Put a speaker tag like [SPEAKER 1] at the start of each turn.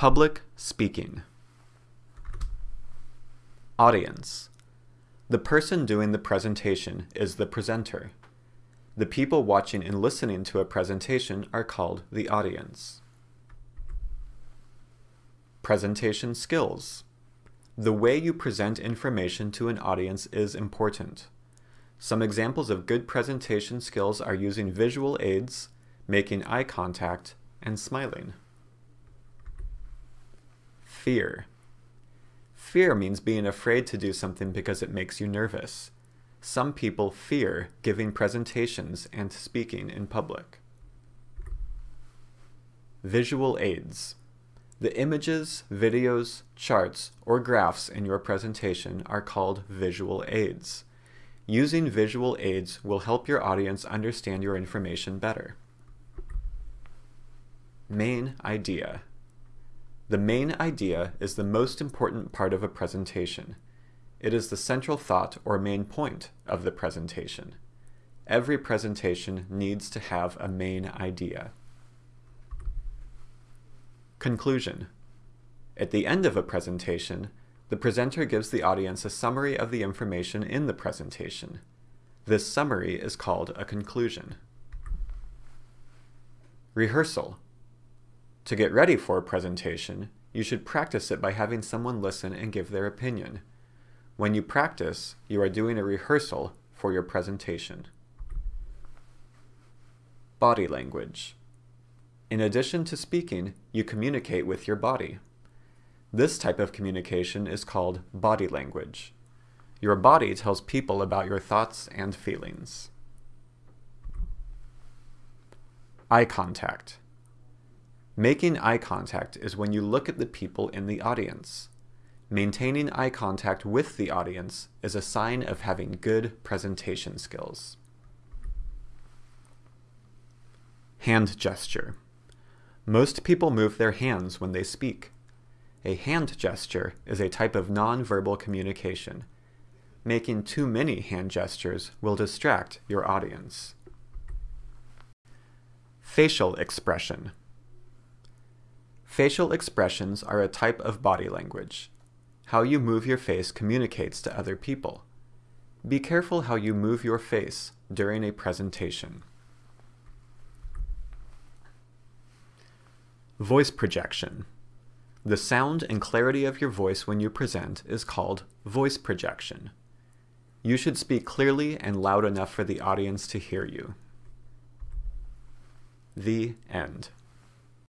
[SPEAKER 1] Public speaking. Audience. The person doing the presentation is the presenter. The people watching and listening to a presentation are called the audience. Presentation skills. The way you present information to an audience is important. Some examples of good presentation skills are using visual aids, making eye contact, and smiling. Fear. Fear means being afraid to do something because it makes you nervous. Some people fear giving presentations and speaking in public. Visual aids. The images, videos, charts, or graphs in your presentation are called visual aids. Using visual aids will help your audience understand your information better. Main idea. The main idea is the most important part of a presentation. It is the central thought or main point of the presentation. Every presentation needs to have a main idea. Conclusion. At the end of a presentation, the presenter gives the audience a summary of the information in the presentation. This summary is called a conclusion. Rehearsal. To get ready for a presentation, you should practice it by having someone listen and give their opinion. When you practice, you are doing a rehearsal for your presentation. Body language. In addition to speaking, you communicate with your body. This type of communication is called body language. Your body tells people about your thoughts and feelings. Eye contact. Making eye contact is when you look at the people in the audience. Maintaining eye contact with the audience is a sign of having good presentation skills. Hand gesture. Most people move their hands when they speak. A hand gesture is a type of nonverbal communication. Making too many hand gestures will distract your audience. Facial expression. Facial expressions are a type of body language. How you move your face communicates to other people. Be careful how you move your face during a presentation. Voice projection. The sound and clarity of your voice when you present is called voice projection. You should speak clearly and loud enough for the audience to hear you. The end.